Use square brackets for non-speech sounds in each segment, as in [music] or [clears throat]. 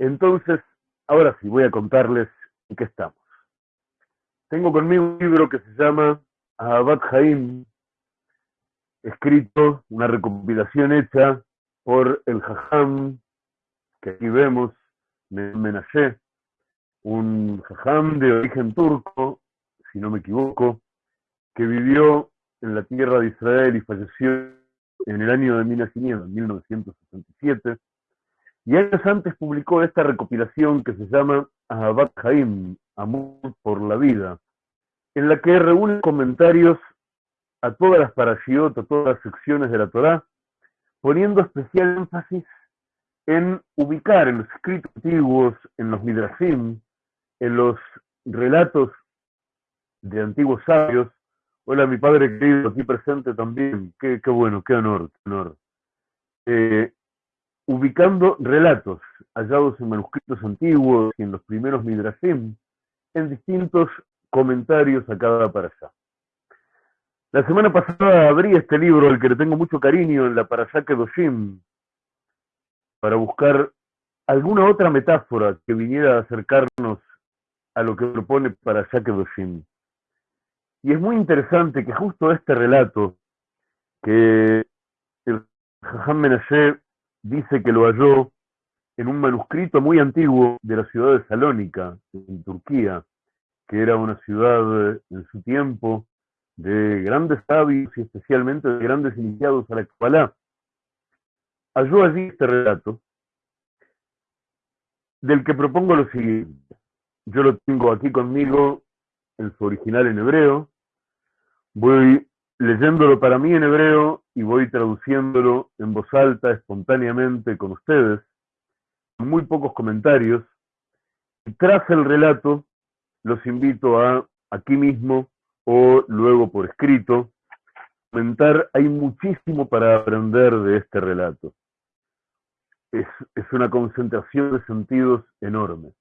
Entonces, ahora sí, voy a contarles en qué estamos. Tengo conmigo un libro que se llama Abad Jaim, escrito, una recopilación hecha por el Jajam, que aquí vemos, Menashe, un Jajam de origen turco, si no me equivoco, que vivió en la tierra de Israel y falleció en el año de 1967, y años antes publicó esta recopilación que se llama Ahabat Haim, Amor por la Vida, en la que reúne comentarios a todas las parashiot, a todas las secciones de la Torá, poniendo especial énfasis en ubicar en los escritos antiguos, en los midrashim, en los relatos de antiguos sabios. Hola, mi padre querido, aquí presente también. Qué, qué bueno, qué honor, qué honor. Eh, ubicando relatos hallados en manuscritos antiguos y en los primeros midrashim, en distintos comentarios a cada parasha. La semana pasada abrí este libro, al que le tengo mucho cariño, en la Parashá Kedoshim, para buscar alguna otra metáfora que viniera a acercarnos a lo que propone Parashá Kedoshim. Y es muy interesante que justo este relato, que el Jajam dice que lo halló en un manuscrito muy antiguo de la ciudad de Salónica, en Turquía, que era una ciudad en su tiempo de grandes sabios y especialmente de grandes iniciados a la Kabbalah. Halló allí este relato, del que propongo lo siguiente. Yo lo tengo aquí conmigo en su original en hebreo. Voy leyéndolo para mí en hebreo y voy traduciéndolo en voz alta, espontáneamente con ustedes, con muy pocos comentarios. Y tras el relato, los invito a aquí mismo o luego por escrito comentar. Hay muchísimo para aprender de este relato. Es, es una concentración de sentidos enorme.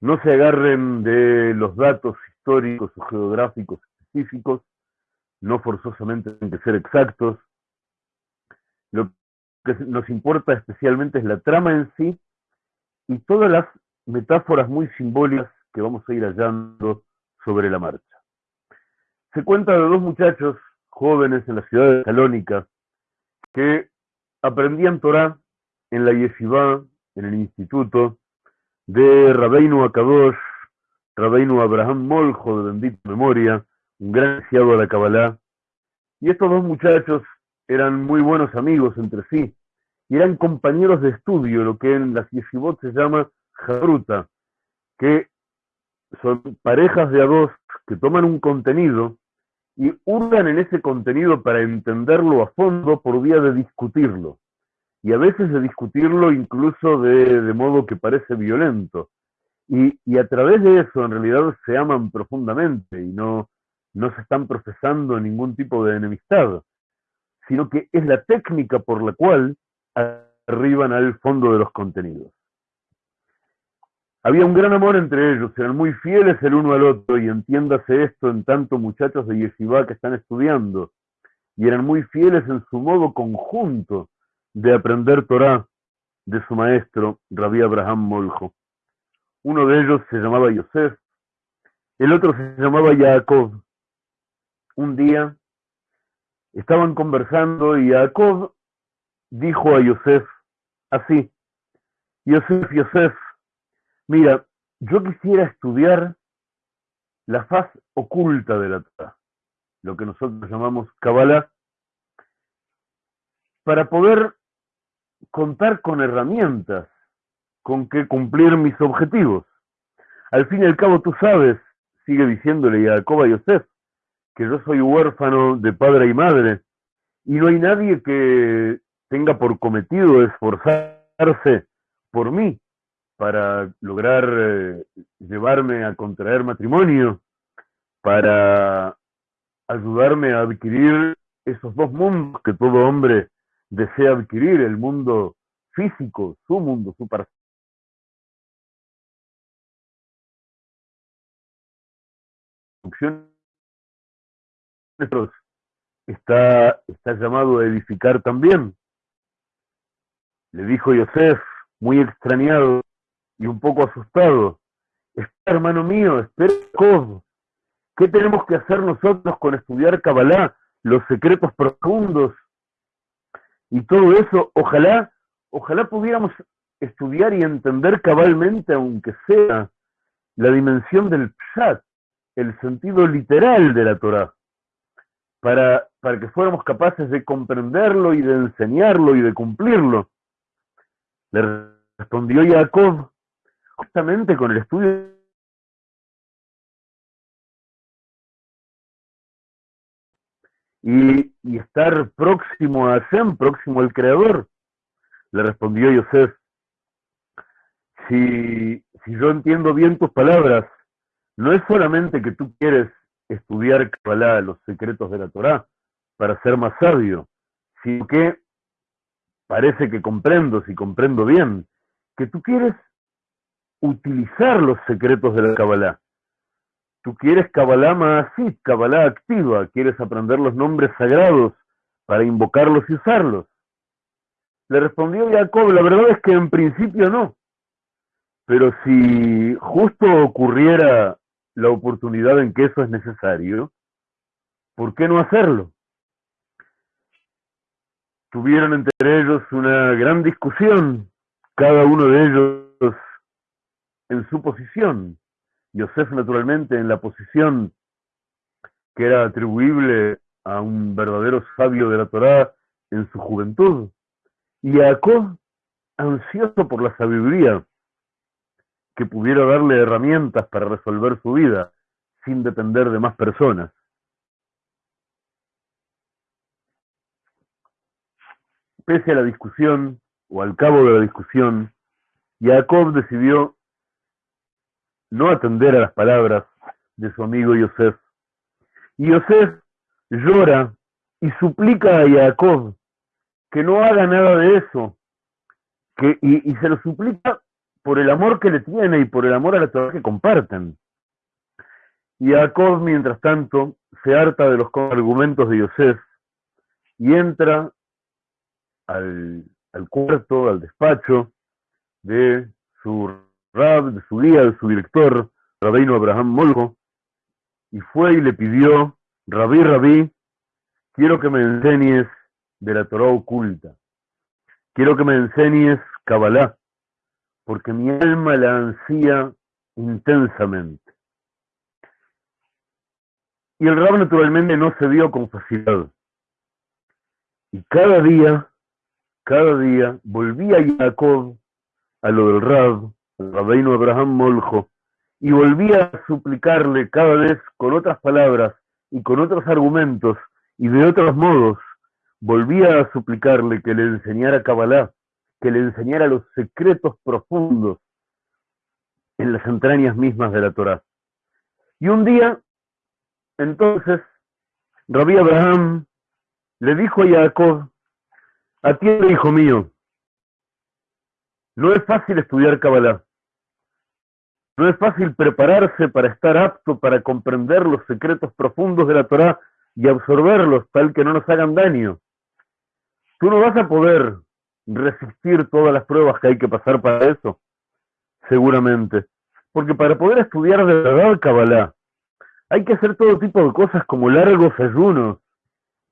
No se agarren de los datos históricos o geográficos específicos, no forzosamente tienen que ser exactos. Lo que nos importa especialmente es la trama en sí y todas las metáforas muy simbólicas que vamos a ir hallando sobre la marcha. Se cuenta de dos muchachos jóvenes en la ciudad de Salónica que aprendían Torah en la yeshiva, en el instituto de Rabeinu Akadosh, Rabeinu Abraham Moljo, de bendita memoria, un gran iniciado a la Kabbalah. Y estos dos muchachos eran muy buenos amigos entre sí, y eran compañeros de estudio, lo que en las yeshivot se llama jabruta, que son parejas de a dos que toman un contenido y hurgan en ese contenido para entenderlo a fondo por vía de discutirlo. Y a veces de discutirlo incluso de, de modo que parece violento. Y, y, a través de eso en realidad se aman profundamente y no, no se están procesando ningún tipo de enemistad, sino que es la técnica por la cual arriban al fondo de los contenidos. Había un gran amor entre ellos, eran muy fieles el uno al otro, y entiéndase esto en tanto muchachos de Yeshiva que están estudiando, y eran muy fieles en su modo conjunto de aprender Torah de su maestro, Rabbi Abraham Moljo. Uno de ellos se llamaba Yosef, el otro se llamaba Jacob, un día estaban conversando y Jacob dijo a Yosef así, Yosef, Yosef, mira, yo quisiera estudiar la faz oculta de la Torah, lo que nosotros llamamos Kabbalah, para poder contar con herramientas con que cumplir mis objetivos. Al fin y al cabo, tú sabes, sigue diciéndole Jacob a Yosef, que yo soy huérfano de padre y madre, y no hay nadie que tenga por cometido esforzarse por mí para lograr eh, llevarme a contraer matrimonio, para ayudarme a adquirir esos dos mundos que todo hombre desea adquirir, el mundo físico, su mundo, su parcela está, está llamado a edificar también. Le dijo Yosef, muy extrañado, y un poco asustado. Espera, hermano mío, espera, Jacob. ¿Qué tenemos que hacer nosotros con estudiar Kabbalah, los secretos profundos y todo eso? Ojalá, ojalá pudiéramos estudiar y entender cabalmente, aunque sea la dimensión del pshat, el sentido literal de la Torah, para, para que fuéramos capaces de comprenderlo y de enseñarlo y de cumplirlo. Le respondió Jacob justamente con el estudio y, y, estar próximo a Hashem, próximo al Creador. Le respondió Yosef, si, si yo entiendo bien tus palabras, no es solamente que tú quieres estudiar Kabbalah, los secretos de la Torah, para ser más sabio, sino que parece que comprendo, si comprendo bien, que tú quieres utilizar los secretos de la Kabbalah. Tú quieres Kabbalah Maasit, Kabbalah activa, quieres aprender los nombres sagrados para invocarlos y usarlos. Le respondió Jacob, la verdad es que en principio no. Pero si justo ocurriera la oportunidad en que eso es necesario, ¿por qué no hacerlo? Tuvieron entre ellos una gran discusión, cada uno de ellos en su posición. Yosef, naturalmente, en la posición que era atribuible a un verdadero sabio de la Torá en su juventud. Y Jacob, ansioso por la sabiduría, que pudiera darle herramientas para resolver su vida sin depender de más personas. Pese a la discusión, o al cabo de la discusión, Jacob decidió no atender a las palabras de su amigo Yosef. Y Yosef llora y suplica a Jacob que no haga nada de eso, que, y, y se lo suplica por el amor que le tiene y por el amor a la Torah que comparten. Y Jacob, mientras tanto, se harta de los argumentos de Yosef y entra al, al cuarto, al despacho de su rab, de su guía, de su director, Rabino Abraham Molgo, y fue y le pidió, Rabí, Rabí, quiero que me enseñes de la Torah oculta, quiero que me enseñes Kabbalah, porque mi alma la ansía intensamente. Y el Rab naturalmente no se dio con facilidad. Y cada día, cada día, volvía Jacob a lo del Rab, al Rabino Abraham Moljo, y volvía a suplicarle cada vez con otras palabras y con otros argumentos y de otros modos, volvía a suplicarle que le enseñara Kabbalah, que le enseñara los secretos profundos en las entrañas mismas de la Torá. Y un día, entonces, Rabí Abraham le dijo a Jacob, atiende, hijo mío, no es fácil estudiar Kabbalah. No es fácil prepararse para estar apto para comprender los secretos profundos de la Torá y absorberlos tal que no nos hagan daño. Tú no vas a poder resistir todas las pruebas que hay que pasar para eso? Seguramente. Porque para poder estudiar de verdad Kabbalah, hay que hacer todo tipo de cosas como largos ayunos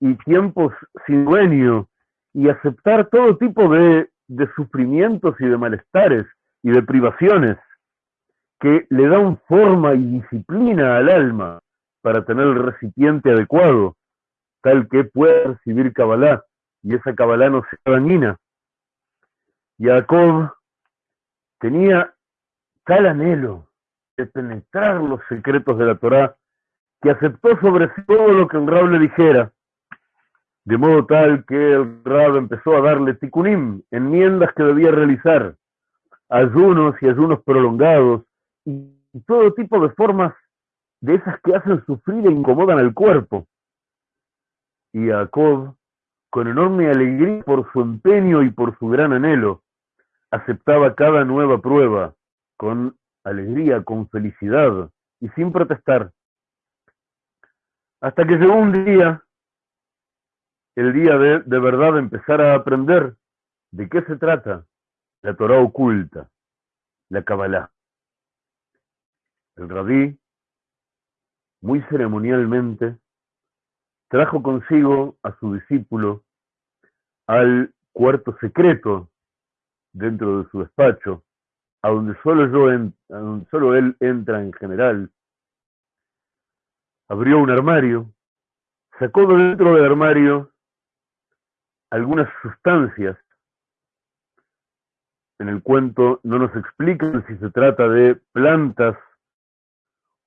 y tiempos sin dueño y aceptar todo tipo de, de sufrimientos y de malestares y de privaciones que le dan forma y disciplina al alma para tener el recipiente adecuado, tal que pueda recibir Kabbalah y esa Kabbalah no sea dañina. Jacob tenía tal anhelo de penetrar los secretos de la Torá que aceptó sobre sí todo lo que el Rab le dijera, de modo tal que el Rab empezó a darle tikunim, enmiendas que debía realizar, ayunos y ayunos prolongados, y todo tipo de formas de esas que hacen sufrir e incomodan al cuerpo. Y Jacob, con enorme alegría por su empeño y por su gran anhelo, aceptaba cada nueva prueba con alegría, con felicidad y sin protestar. Hasta que llegó un día, el día de, de verdad empezar a aprender de qué se trata la Torah oculta. la Kabbalah. El rabí, muy ceremonialmente, trajo consigo a su discípulo al cuarto secreto dentro de su despacho, a donde solo, yo a donde solo él entra en general. Abrió un armario, sacó de dentro del armario algunas sustancias. En el cuento no nos explican si se trata de plantas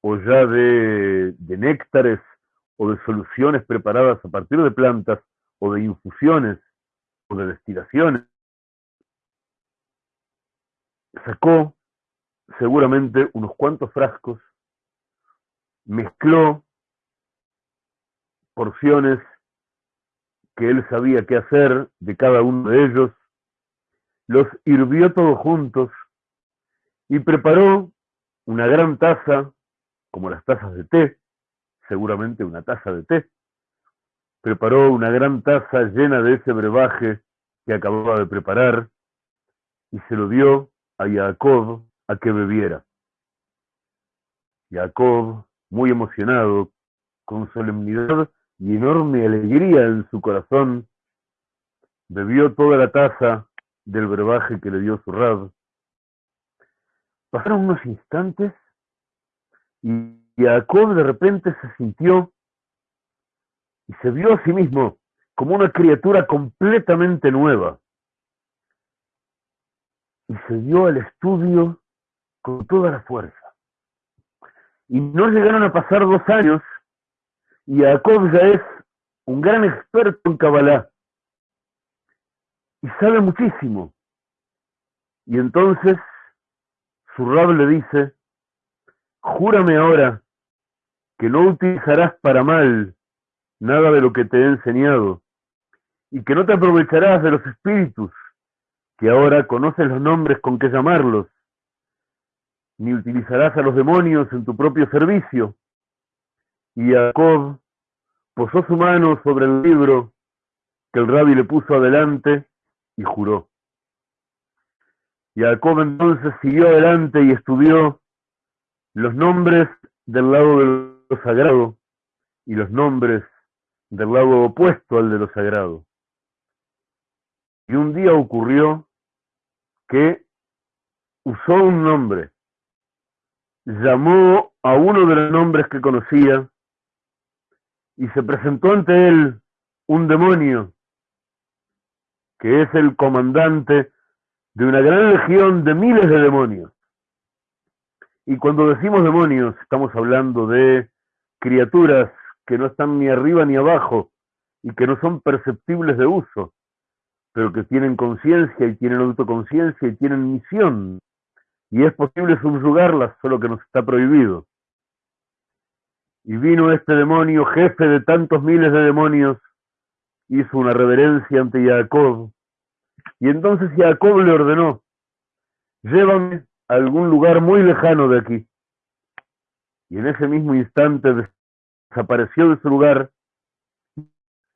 o ya de, de néctares o de soluciones preparadas a partir de plantas o de infusiones o de destilaciones. Sacó seguramente unos cuantos frascos, mezcló porciones que él sabía qué hacer de cada uno de ellos, los hirvió todos juntos y preparó una gran taza, como las tazas de té, seguramente una taza de té, preparó una gran taza llena de ese brebaje que acababa de preparar y se lo dio a Jacob a que bebiera. Jacob, muy emocionado, con solemnidad y enorme alegría en su corazón, bebió toda la taza del brebaje que le dio su rab. Pasaron unos instantes y Jacob de repente se sintió y se vio a sí mismo como una criatura completamente nueva. Y se dio al estudio con toda la fuerza. Y no llegaron a pasar dos años y Jacob ya es un gran experto en Kabbalah. Y sabe muchísimo. Y entonces su rab le dice, júrame ahora que no utilizarás para mal nada de lo que te he enseñado, y que no te aprovecharás de los espíritus, que ahora conoces los nombres con que llamarlos, ni utilizarás a los demonios en tu propio servicio. Y Jacob posó su mano sobre el libro que el rabbi le puso adelante y juró. Jacob entonces siguió adelante y estudió los nombres del lado de lo sagrado y los nombres del lado opuesto al de lo sagrado. Y un día ocurrió que usó un nombre, llamó a uno de los nombres que conocía y se presentó ante él un demonio, que es el comandante de una gran legión de miles de demonios. Y cuando decimos demonios, estamos hablando de criaturas que no están ni arriba ni abajo y que no son perceptibles de uso, pero que tienen conciencia y tienen autoconciencia y tienen misión. Y es posible subyugarlas, solo que nos está prohibido. Y vino este demonio, jefe de tantos miles de demonios, hizo una reverencia ante Jacob. Y entonces Jacob le ordenó, llévame a algún lugar muy lejano de aquí. Y en ese mismo instante desapareció de su lugar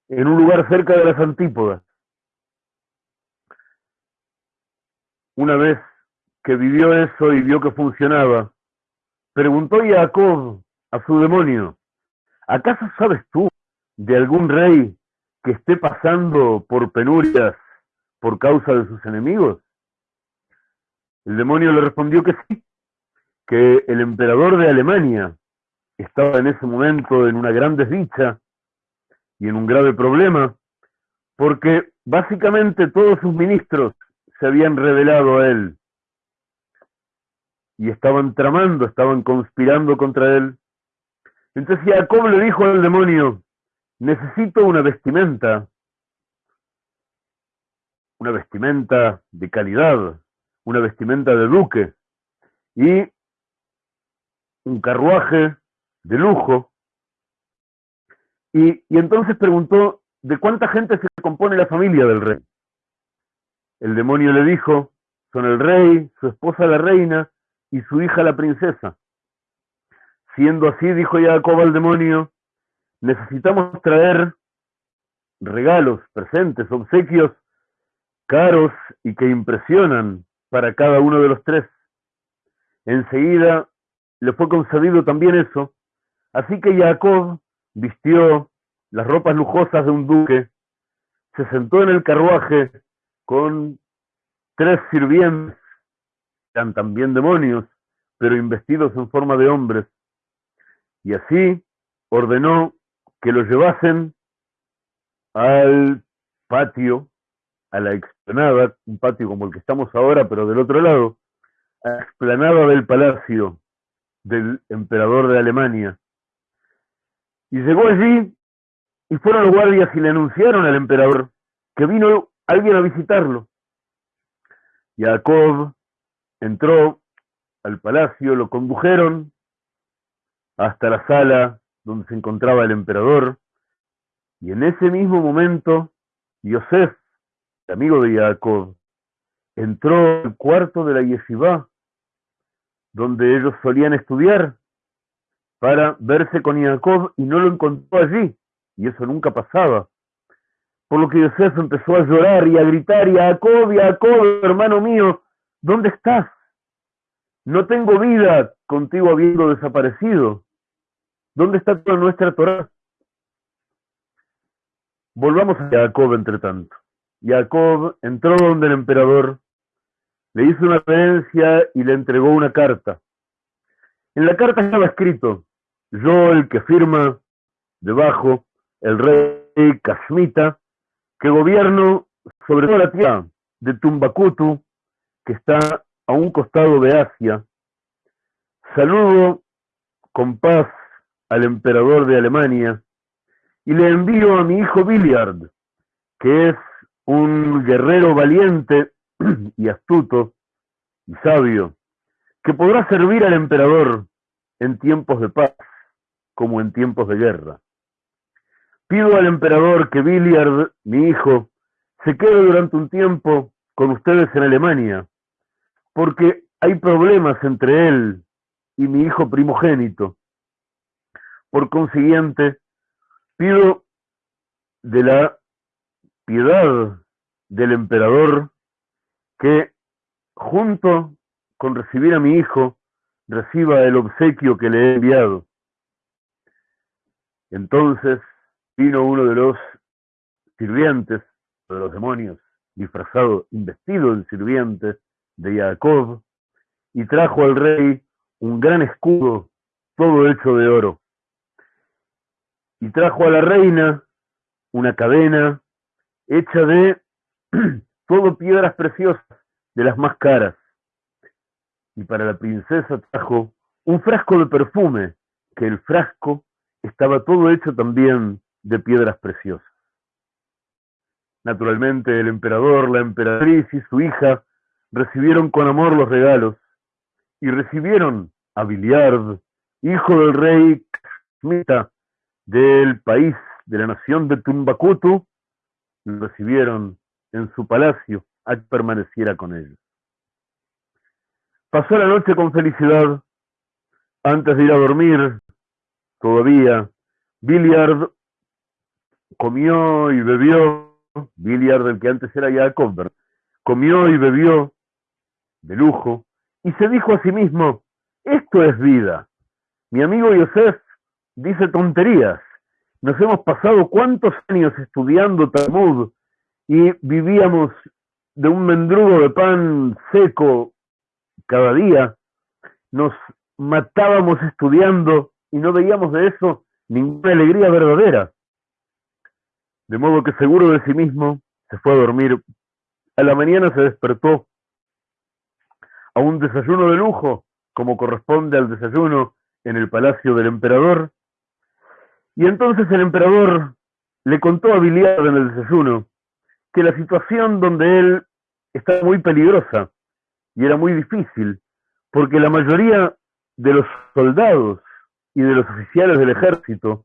en un lugar cerca de las antípodas. Una vez que vivió eso y vio que funcionaba, preguntó Jacob a su demonio, ¿acaso sabes tú de algún rey que esté pasando por penurias por causa de sus enemigos? El demonio le respondió que sí, que el emperador de Alemania estaba en ese momento en una gran desdicha y en un grave problema, porque básicamente todos sus ministros se habían revelado a él y estaban tramando, estaban conspirando contra él. Entonces Jacob le dijo al demonio, necesito una vestimenta, una vestimenta de calidad, una vestimenta de duque y un carruaje de lujo. Y, y entonces preguntó, ¿de cuánta gente se compone la familia del rey? El demonio le dijo, son el rey, su esposa la reina y su hija la princesa. Siendo así, dijo Jacob al demonio, necesitamos traer regalos, presentes, obsequios caros y que impresionan para cada uno de los tres. enseguida le fue concedido también eso, así que Jacob vistió las ropas lujosas de un duque, se sentó en el carruaje con tres sirvientes, eran también demonios, pero investidos en forma de hombres, y así ordenó que lo llevasen al patio, a la explanada, un patio como el que estamos ahora, pero del otro lado, a la explanada del palacio del emperador de Alemania. Y llegó allí y fueron los guardias y le anunciaron al emperador que vino alguien a visitarlo. Jacob entró al palacio, lo condujeron hasta la sala donde se encontraba el emperador, y en ese mismo momento, Yosef, el amigo de Jacob, entró al cuarto de la yeshiva, donde ellos solían estudiar, para verse con Jacob y no lo encontró allí, y eso nunca pasaba. Por lo que Yosef empezó a llorar y a gritar, Jacob, Jacob, hermano mío, ¿dónde estás? No tengo vida contigo habiendo desaparecido. ¿Dónde está toda nuestra Torah? Volvamos a Jacob, entre tanto. Jacob entró donde el emperador, le hizo una creencia y le entregó una carta. En la carta estaba escrito, yo el que firma debajo, el rey Kashmita, que gobierno sobre toda la tierra de Tumbakutu, que está a un costado de Asia. Saludo con paz al emperador de Alemania y le envío a mi hijo Billiard, que es un guerrero valiente [clears throat] y astuto y sabio, que podrá servir al emperador en tiempos de paz como en tiempos de guerra. Pido al emperador que Billiard, mi hijo, se quede durante un tiempo con ustedes en Alemania, porque hay problemas entre él y mi hijo primogénito. Por consiguiente, pido de la piedad del emperador que, junto con recibir a mi hijo, reciba el obsequio que le he enviado. Entonces vino uno de los sirvientes, de los demonios, disfrazado, investido en sirviente de Jacob, y trajo al rey un gran escudo, todo hecho de oro. Y trajo a la reina una cadena hecha de [clears throat] todo piedras preciosas, de las más caras. Y para la princesa trajo un frasco de perfume, que el frasco estaba todo hecho también de piedras preciosas. Naturalmente el emperador, la emperatriz y su hija recibieron con amor los regalos y recibieron a Biliard, hijo del rey Kashmita del país de la nación de Tumbakutu, lo recibieron en su palacio a que permaneciera con ellos. Pasó la noche con felicidad. Antes de ir a dormir, todavía, Billiard comió y bebió, Billiard del que antes era Jacob, comió y bebió de lujo y se dijo a sí mismo, esto es vida. Mi amigo Yosef dice tonterías. Nos hemos pasado cuántos años estudiando Talmud y vivíamos de un mendrugo de pan seco cada día. Nos matábamos estudiando y no veíamos de eso ninguna alegría verdadera. De modo que seguro de sí mismo se fue a dormir. A la mañana se despertó a un desayuno de lujo, como corresponde al desayuno en el palacio del emperador. Y entonces el emperador le contó a Biliard en el desayuno que la situación donde él estaba muy peligrosa y era muy difícil, porque la mayoría de los soldados y de los oficiales del ejército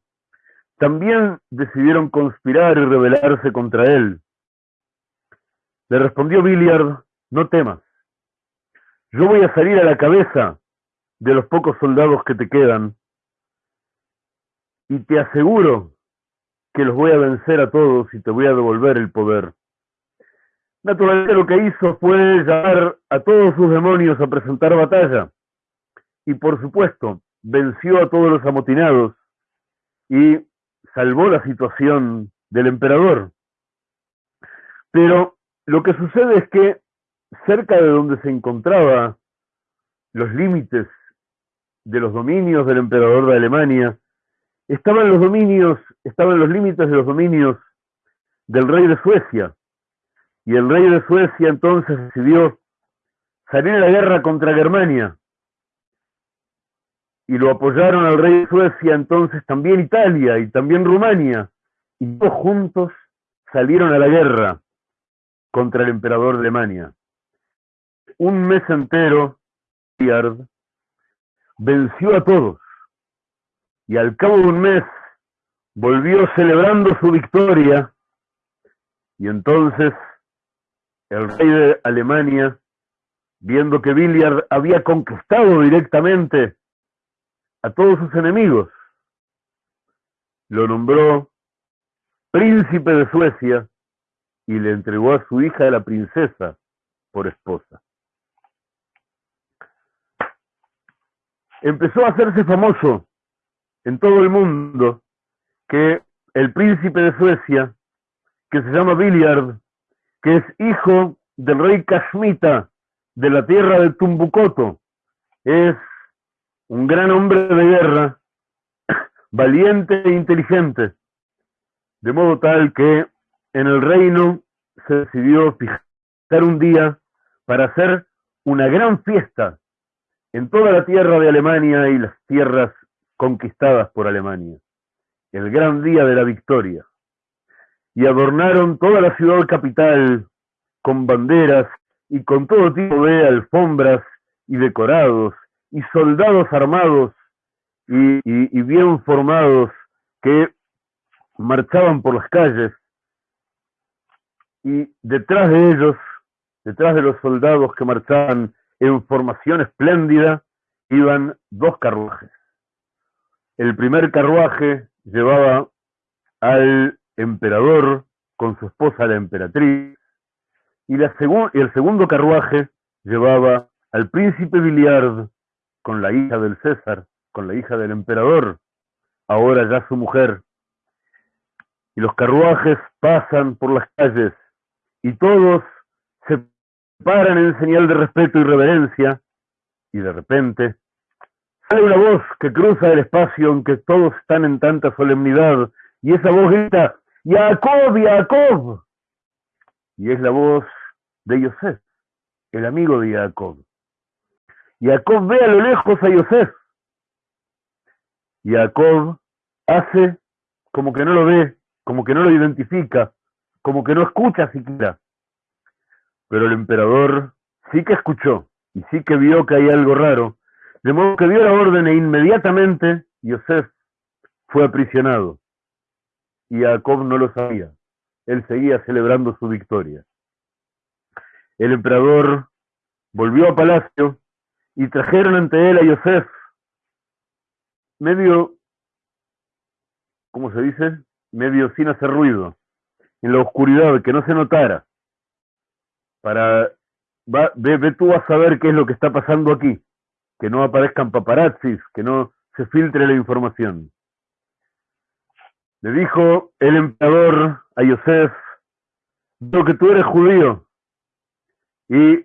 también decidieron conspirar y rebelarse contra él. Le respondió Billiard, no temas, yo voy a salir a la cabeza de los pocos soldados que te quedan y te aseguro que los voy a vencer a todos y te voy a devolver el poder. Naturalmente lo que hizo fue llamar a todos sus demonios a presentar batalla. y por supuesto venció a todos los amotinados y salvó la situación del emperador. Pero lo que sucede es que cerca de donde se encontraba los límites de los dominios del emperador de Alemania, estaban los dominios, estaban los límites de los dominios del rey de Suecia. Y el rey de Suecia entonces decidió salir a la guerra contra Germania. Y lo apoyaron al rey de Suecia entonces también Italia y también Rumania. Y todos juntos salieron a la guerra contra el emperador de Alemania. Un mes entero, venció a todos y al cabo de un mes volvió celebrando su victoria y entonces el rey de Alemania, viendo que Billiard había conquistado directamente a todos sus enemigos, lo nombró príncipe de Suecia y le entregó a su hija la princesa por esposa. empezó a hacerse famoso en todo el mundo que el príncipe de Suecia, que se llama Billiard, que es hijo del rey Kashmita de la tierra de Tumbucoto, es un gran hombre de guerra, [coughs] valiente e inteligente, de modo tal que en el reino se decidió fijar un día para hacer una gran fiesta en toda la tierra de Alemania y las tierras conquistadas por Alemania, el gran día de la victoria, y adornaron toda la ciudad capital con banderas y con todo tipo de alfombras y decorados y soldados armados y, bien formados que marchaban por las calles y detrás de ellos, detrás de los soldados que marchaban en formación espléndida iban dos carruajes. El primer carruaje llevaba al emperador con su esposa la emperatriz y, la el segundo carruaje llevaba al príncipe Biliard con la hija del César, con la hija del emperador, ahora ya su mujer. Y los carruajes pasan por las calles y todos se paran en señal de respeto y reverencia, y de repente sale una voz que cruza el espacio en que todos están en tanta solemnidad, y esa voz grita, Jacob, Jacob. Y es la voz de Yosef, el amigo de Jacob. Jacob ve a lo lejos a Yosef. Jacob hace como que no lo ve, como que no lo identifica, como que no escucha siquiera. Pero el emperador sí que escuchó y sí que vio que hay algo raro, de modo que dio la orden e inmediatamente Yosef fue aprisionado. Y Jacob no lo sabía. Él seguía celebrando su victoria. El emperador volvió a palacio y trajeron ante él a Yosef, medio, ¿cómo se dice? Medio sin hacer ruido, en la oscuridad, que no se notara para ve, tú a saber qué es lo que está pasando aquí, que no aparezcan paparazzis, que no se filtre la información. Le dijo el emperador a Yosef, veo que tú eres judío y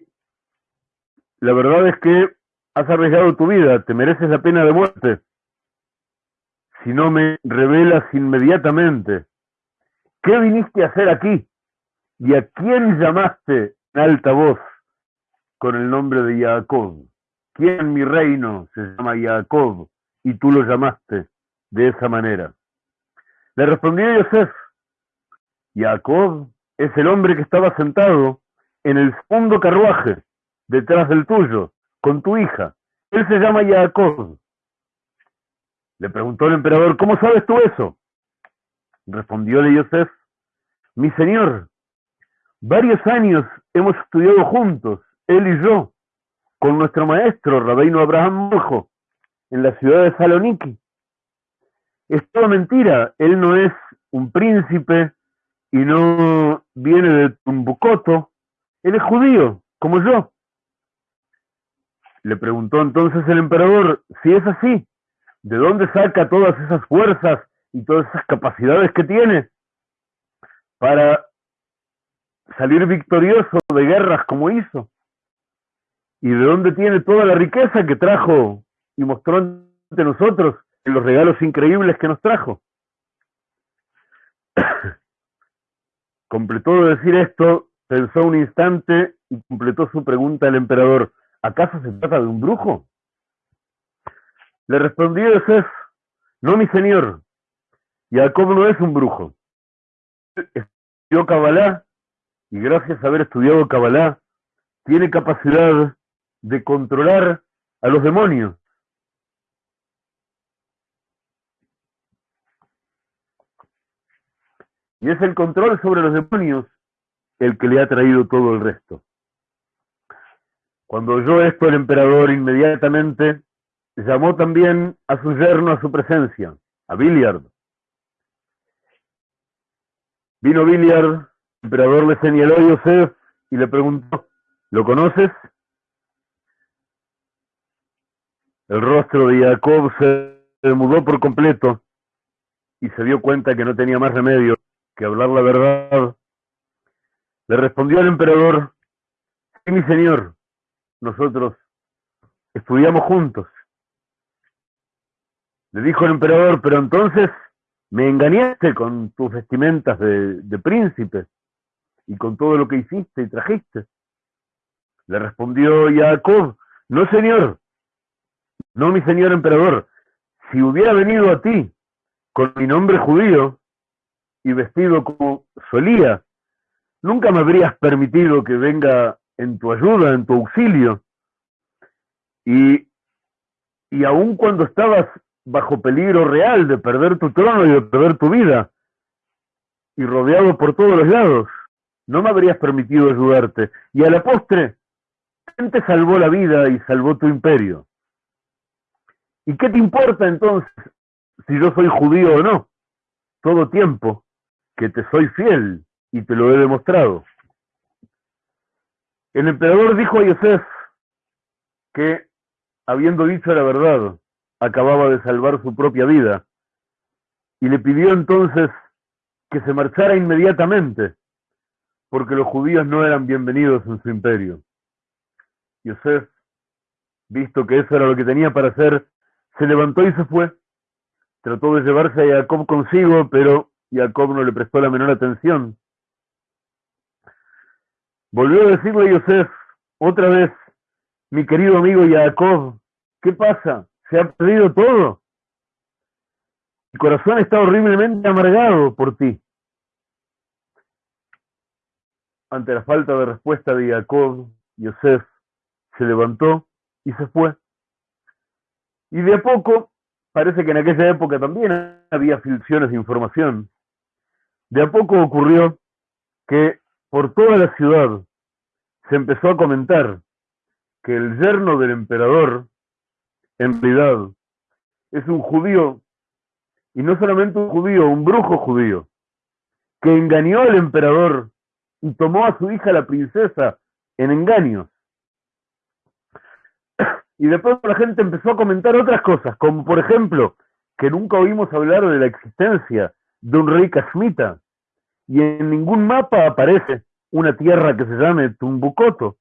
la verdad es que has arriesgado tu vida, te mereces la pena de muerte. Si no me revelas inmediatamente, ¿qué viniste a hacer aquí? ¿Y a quién llamaste alta voz con el nombre de Jacob. ¿Quién en mi reino se llama Jacob y tú lo llamaste de esa manera? Le respondió Yosef, Jacob es el hombre que estaba sentado en el segundo carruaje, detrás del tuyo, con tu hija. Él se llama Jacob. Le preguntó el emperador, ¿cómo sabes tú eso? Respondióle Yosef, mi señor, Varios años hemos estudiado juntos, él y yo, con nuestro maestro, Rabino Abraham Mojo, en la ciudad de Saloniki. Es toda mentira, él no es un príncipe y no viene de Tumbucoto, él es judío, como yo. Le preguntó entonces el emperador, si es así, ¿de dónde saca todas esas fuerzas y todas esas capacidades que tiene para salir victorioso de guerras como hizo? ¿Y de dónde tiene toda la riqueza que trajo y mostró ante nosotros en los regalos increíbles que nos trajo? [coughs] Completó de decir esto, pensó un instante y completó su pregunta el emperador. ¿Acaso se trata de un brujo? Le respondió Yosef, no mi señor, Jacob no es un brujo. Estudió Kabbalah y gracias a haber estudiado Kabbalah tiene capacidad de controlar a los demonios. Y es el control sobre los demonios el que le ha traído todo el resto. Cuando oyó esto el emperador inmediatamente llamó también a su yerno a su presencia, a Billiard. Vino Billiard, el emperador le señaló a Yosef y le preguntó, ¿lo conoces? El rostro de Jacob se mudó por completo y se dio cuenta que no tenía más remedio que hablar la verdad. Le respondió el emperador, sí, mi señor, nosotros estudiamos juntos. Le dijo el emperador, pero entonces me engañaste con tus vestimentas de, de príncipe y con todo lo que hiciste y trajiste. Le respondió Jacob, no señor, no mi señor emperador, si hubiera venido a ti con mi nombre judío y vestido como solía, nunca me habrías permitido que venga en tu ayuda, en tu auxilio. Y, y aun cuando estabas bajo peligro real de perder tu trono y de perder tu vida, y rodeado por todos los lados, no me habrías permitido ayudarte. Y a la postre, ¿quién te salvó la vida y salvó tu imperio? ¿Y qué te importa entonces si yo soy judío o no? Todo tiempo que te soy fiel y te lo he demostrado. El emperador dijo a Yosef que, habiendo dicho la verdad, acababa de salvar su propia vida, y le pidió entonces que se marchara inmediatamente, porque los judíos no eran bienvenidos en su imperio. Yosef, visto que eso era lo que tenía para hacer, se levantó y se fue. Trató de llevarse a Jacob consigo, pero Jacob no le prestó la menor atención. Volvió a decirle a Yosef, otra vez, mi querido amigo Jacob, ¿qué pasa? ¿Se ha perdido todo? Mi corazón está horriblemente amargado por ti. Ante la falta de respuesta de Jacob, Yosef se levantó y se fue. Y de a poco, parece que en aquella época también había filtraciones de información. De a poco ocurrió que por toda la ciudad se empezó a comentar que el yerno del emperador, en realidad, es un judío, y no solamente un judío, un brujo judío, que engañó al emperador y tomó a su hija la princesa en engaños. [coughs] Y después la gente empezó a comentar otras cosas, como por ejemplo, que nunca oímos hablar de la existencia de un rey casmita, y en ningún mapa aparece una tierra que se llame Tumbucoto.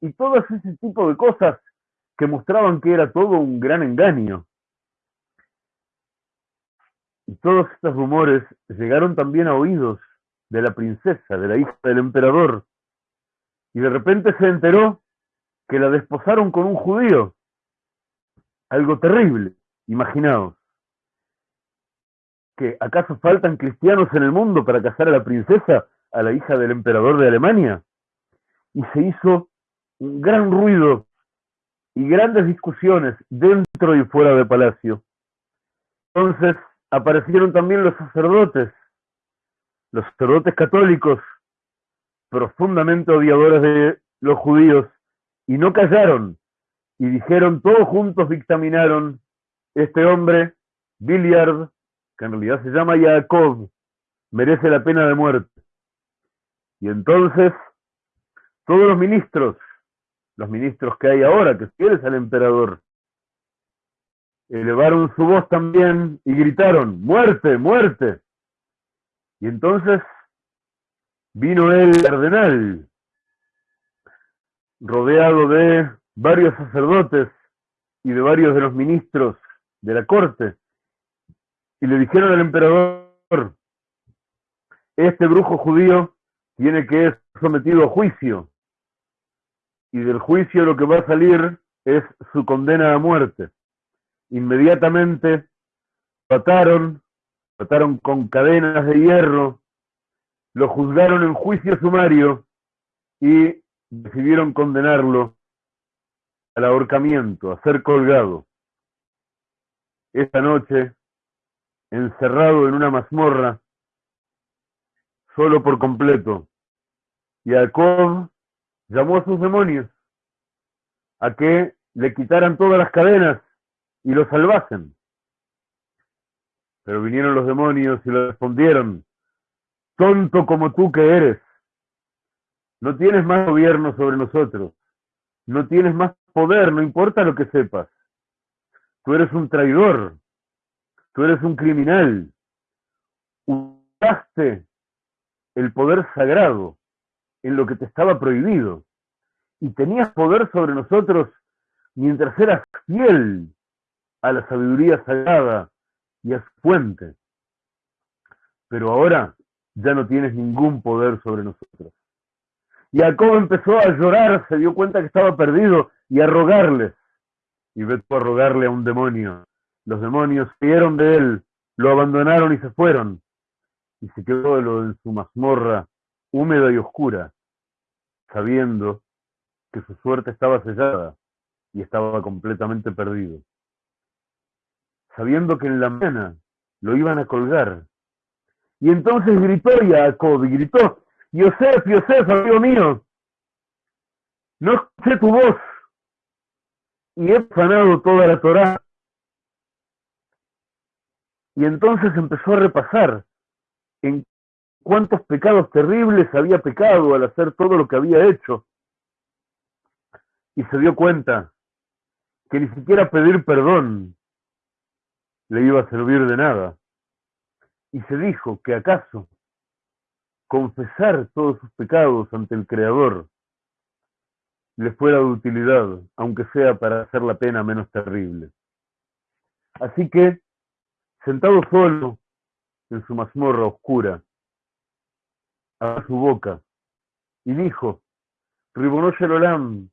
Y todo ese tipo de cosas que mostraban que era todo un gran engaño. Y todos estos rumores llegaron también a oídos de la princesa, de la hija del emperador. Y de repente se enteró que la desposaron con un judío. Algo terrible, imaginaos. ¿Que acaso faltan cristianos en el mundo para casar a la princesa, a la hija del emperador de Alemania? Y se hizo un gran ruido y grandes discusiones dentro y fuera de palacio. Entonces aparecieron también los sacerdotes, los sacerdotes católicos, profundamente odiadores de los judíos, y no callaron, y dijeron, todos juntos dictaminaron, este hombre, Billiard, que en realidad se llama Jacob, merece la pena de muerte. Y entonces todos los ministros los ministros que hay ahora, que fieles al emperador, elevaron su voz también y gritaron, muerte, muerte. Y entonces vino el cardenal, rodeado de varios sacerdotes y de varios de los ministros de la corte, y le dijeron al emperador, este brujo judío tiene que ser sometido a juicio, y del juicio lo que va a salir es su condena a muerte. Inmediatamente trataron, trataron con cadenas de hierro, lo juzgaron en juicio sumario y decidieron condenarlo al ahorcamiento, a ser colgado. Esta noche, encerrado en una mazmorra, solo por completo, Jacob llamó a sus demonios a que le quitaran todas las cadenas y lo salvasen. Pero vinieron los demonios y le respondieron, tonto como tú que eres, no tienes más gobierno sobre nosotros, no tienes más poder, no importa lo que sepas. Tú eres un traidor, tú eres un criminal. Usaste el poder sagrado en lo que te estaba prohibido y tenías poder sobre nosotros mientras eras fiel a la sabiduría sagrada y a su fuente. Pero ahora ya no tienes ningún poder sobre nosotros. Y Jacob empezó a llorar, se dio cuenta que estaba perdido y a rogarles. Y vete a rogarle a un demonio. Los demonios vieron de él, lo abandonaron y se fueron. Y se quedó en su mazmorra húmeda y oscura, sabiendo que su suerte estaba sellada y estaba completamente perdido. Sabiendo que en la mañana lo iban a colgar. Y entonces gritó Jacob y gritó, Yosef, Yosef, amigo mío, no escuché tu voz y he sanado toda la Torah. Y entonces empezó a repasar en cuántos pecados terribles había pecado al hacer todo lo que había hecho. Y se dio cuenta que ni siquiera pedir perdón le iba a servir de nada. Y se dijo que acaso confesar todos sus pecados ante el Creador le fuera de utilidad, aunque sea para hacer la pena menos terrible. Así que, sentado solo en su mazmorra oscura, a su boca y dijo, Ribonosh Olam,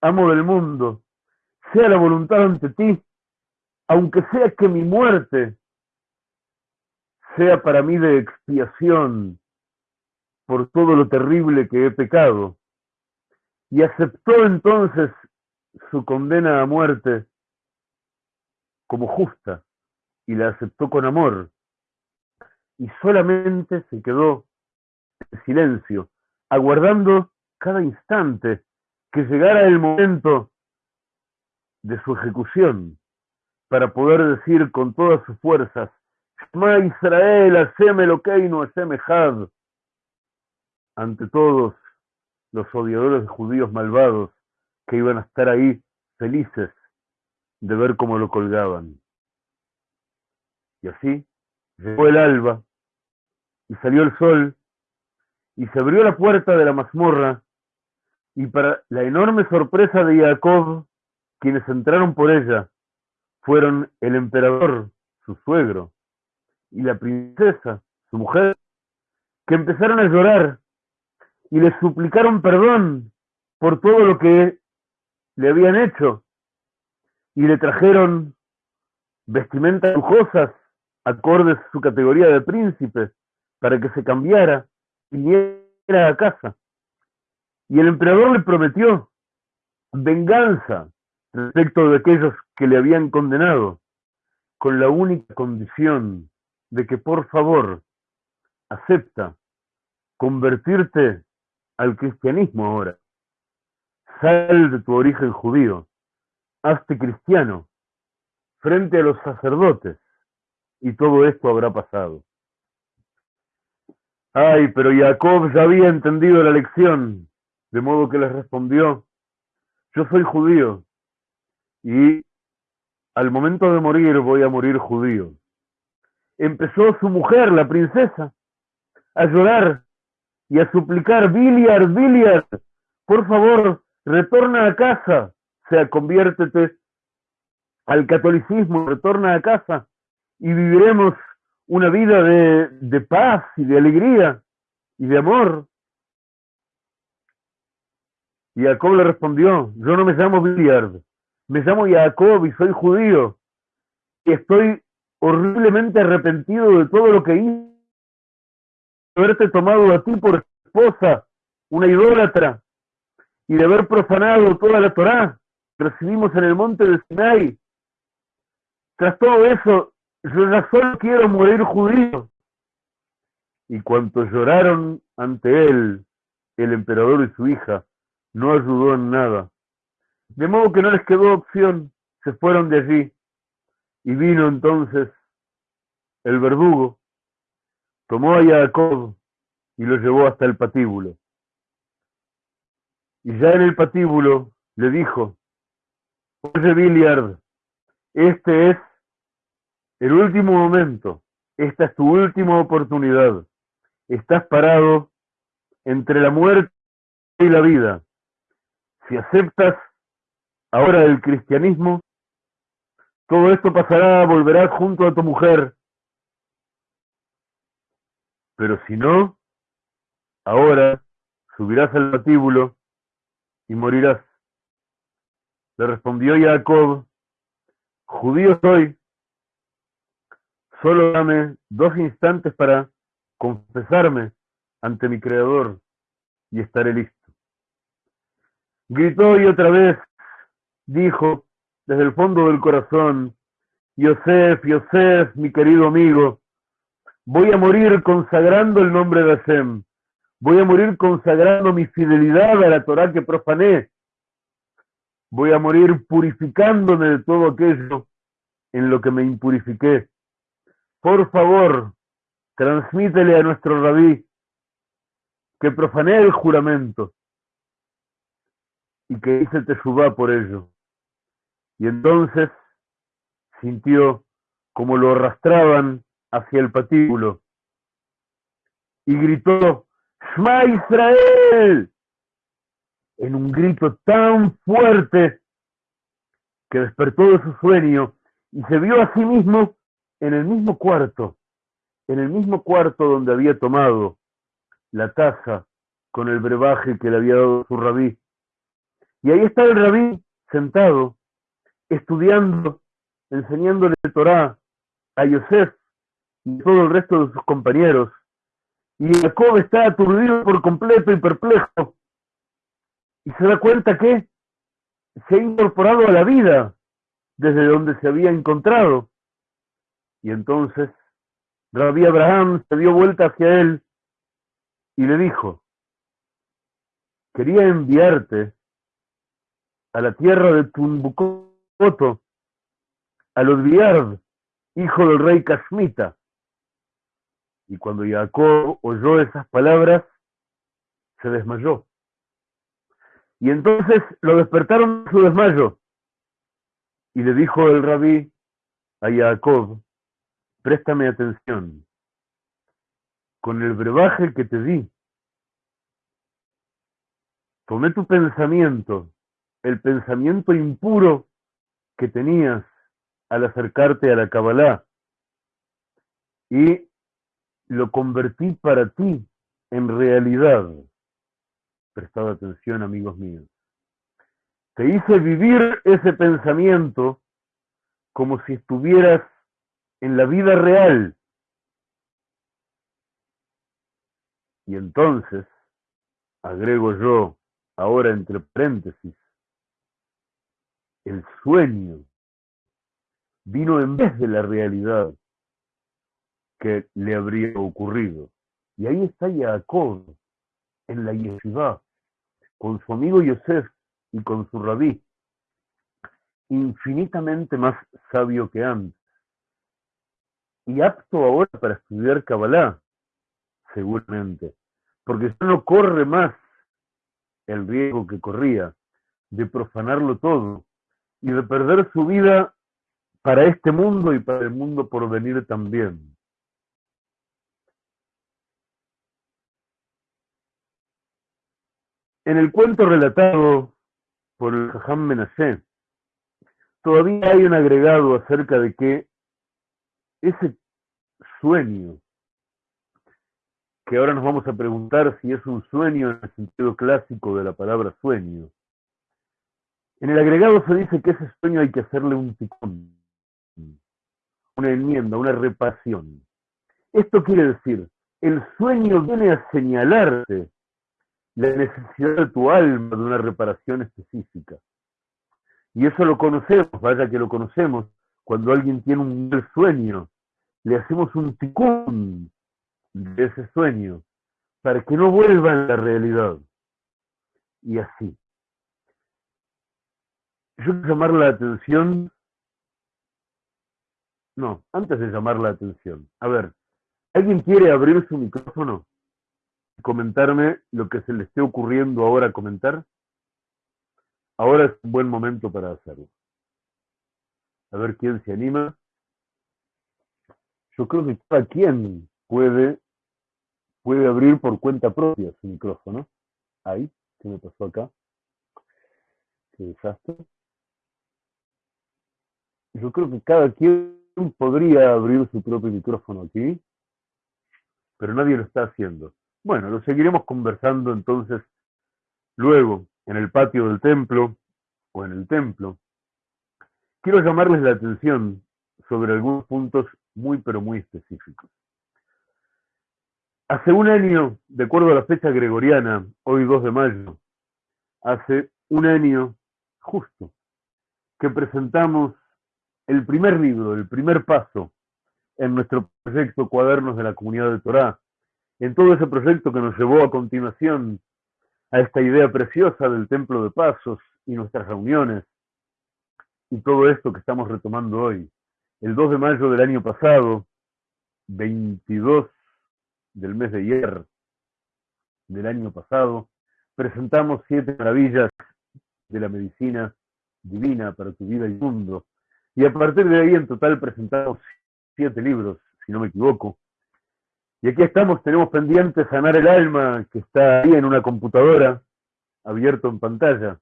amo del mundo, sea la voluntad ante ti, aunque sea que mi muerte sea para mí de expiación por todo lo terrible que he pecado. Y aceptó entonces su condena a muerte como justa y la aceptó con amor. Y solamente se quedó en silencio, aguardando cada instante que llegara el momento de su ejecución para poder decir con todas sus fuerzas, Shema Israel, haceme lo que no haceme had, ante todos los odiadores de judíos malvados que iban a estar ahí felices de ver cómo lo colgaban. Y así llegó el alba y salió el sol y se abrió la puerta de la mazmorra y para la enorme sorpresa de Jacob, quienes entraron por ella fueron el emperador, su suegro, y la princesa, su mujer, que empezaron a llorar y le suplicaron perdón por todo lo que le habían hecho y le trajeron vestimentas lujosas acordes su categoría de príncipe para que se cambiara y viniera a casa. Y el emperador le prometió venganza respecto de aquellos que le habían condenado, con la única condición de que por favor acepta convertirte al cristianismo ahora. Sal de tu origen judío, hazte cristiano frente a los sacerdotes y todo esto habrá pasado. Ay, pero Jacob ya había entendido la lección, de modo que les respondió, yo soy judío y al momento de morir voy a morir judío. Empezó su mujer, la princesa, a llorar y a suplicar, Biliar, Biliar, por favor, retorna a casa, o sea, conviértete al catolicismo, retorna a casa y viviremos una vida de, de paz y de alegría y de amor. Y Jacob le respondió, yo no me llamo Biliard, me llamo Jacob y soy judío. Y estoy horriblemente arrepentido de todo lo que hice. Haberte tomado a ti por esposa, una idólatra, y de haber profanado toda la Torá que recibimos en el monte de Sinai. Tras todo eso, yo solo quiero morir judío. Y cuanto lloraron ante él, el emperador y su hija, no ayudó en nada. De modo que no les quedó opción, se fueron de allí. Y vino entonces el verdugo, tomó a Jacob y lo llevó hasta el patíbulo. Y ya en el patíbulo le dijo, Oye, Billiard, este es el último momento, esta es tu última oportunidad. Estás parado entre la muerte y la vida. Si aceptas ahora el cristianismo, todo esto pasará, volverás junto a tu mujer. Pero si no, ahora subirás al patíbulo y morirás. Le respondió Jacob, judío soy, solo dame dos instantes para confesarme ante mi Creador y estaré listo. Gritó y otra vez dijo desde el fondo del corazón, Yosef, Yosef, mi querido amigo, voy a morir consagrando el nombre de Hashem, voy a morir consagrando mi fidelidad a la Torah que profané, voy a morir purificándome de todo aquello en lo que me impurifiqué. Por favor, transmítele a nuestro rabí que profané el juramento y que hice Teshuvah por ello. Y entonces sintió como lo arrastraban hacia el patíbulo y gritó, ¡Shma Israel! en un grito tan fuerte que despertó de su sueño y se vio a sí mismo en el mismo cuarto, en el mismo cuarto donde había tomado la taza con el brebaje que le había dado su rabí. Y ahí está el rabí sentado, estudiando, enseñándole el Torah a Yosef y todo el resto de sus compañeros. Y Jacob está aturdido por completo y perplejo. Y se da cuenta que se ha incorporado a la vida desde donde se había encontrado. Y entonces Rabí Abraham se dio vuelta hacia él y le dijo, quería enviarte a la tierra de Tumbucoto, a los Biard, hijo del rey Kashmita. Y cuando Jacob oyó esas palabras, se desmayó. Y entonces lo despertaron su desmayo. Y le dijo el rabí a Jacob, préstame atención. Con el brebaje que te di, tomé tu pensamiento, el pensamiento impuro que tenías al acercarte a la Kabbalah, y lo convertí para ti en realidad. Prestad atención, amigos míos. Te hice vivir ese pensamiento como si estuvieras en la vida real. Y entonces, agrego yo, ahora entre paréntesis, el sueño vino en vez de la realidad que le habría ocurrido. Y ahí está Jacob, en la yeshiva, con su amigo Yosef y con su rabí, infinitamente más sabio que antes, y apto ahora para estudiar Kabbalah, seguramente, porque ya no corre más el riesgo que corría, de profanarlo todo y de perder su vida para este mundo y para el mundo por venir también. En el cuento relatado por el Jajam Menashe, todavía hay un agregado acerca de que ese sueño, que ahora nos vamos a preguntar si es un sueño en el sentido clásico de la palabra sueño, en el agregado se dice que ese sueño hay que hacerle un ticón, una enmienda, una reparación. Esto quiere decir, el sueño viene a señalarte la necesidad de tu alma de una reparación específica. Y eso lo conocemos, vaya que lo conocemos, cuando alguien tiene un sueño, le hacemos un ticún de ese sueño para que no vuelva a la realidad. Y así. Yo quiero llamar la atención. No, antes de llamar la atención. A ver, ¿alguien quiere abrir su micrófono? comentarme lo que se le esté ocurriendo ahora comentar, ahora es un buen momento para hacerlo. A ver quién se anima. Yo creo que cada quien puede, puede abrir por cuenta propia su micrófono. Ahí, ¿qué me pasó acá? Qué desastre. Yo creo que cada quien podría abrir su propio micrófono aquí, pero nadie lo está haciendo. Bueno, lo seguiremos conversando entonces luego en el patio del templo o en el templo. Quiero llamarles la atención sobre algunos puntos muy pero muy específicos. Hace un año, de acuerdo a la fecha gregoriana, hoy 2 de mayo, hace un año justo que presentamos el primer libro, el primer paso en nuestro proyecto Cuadernos de la Comunidad de Torá, en todo ese proyecto que nos llevó a continuación a esta idea preciosa del templo de pasos y nuestras reuniones y todo esto que estamos retomando hoy. El 2 de mayo del año pasado, 22 del mes de ayer del año pasado, presentamos siete maravillas de la medicina divina para tu vida y mundo. Y a partir de ahí en total presentamos siete libros, si no me equivoco, y aquí estamos, tenemos pendiente sanar el alma, que está ahí en una computadora, abierto en pantalla.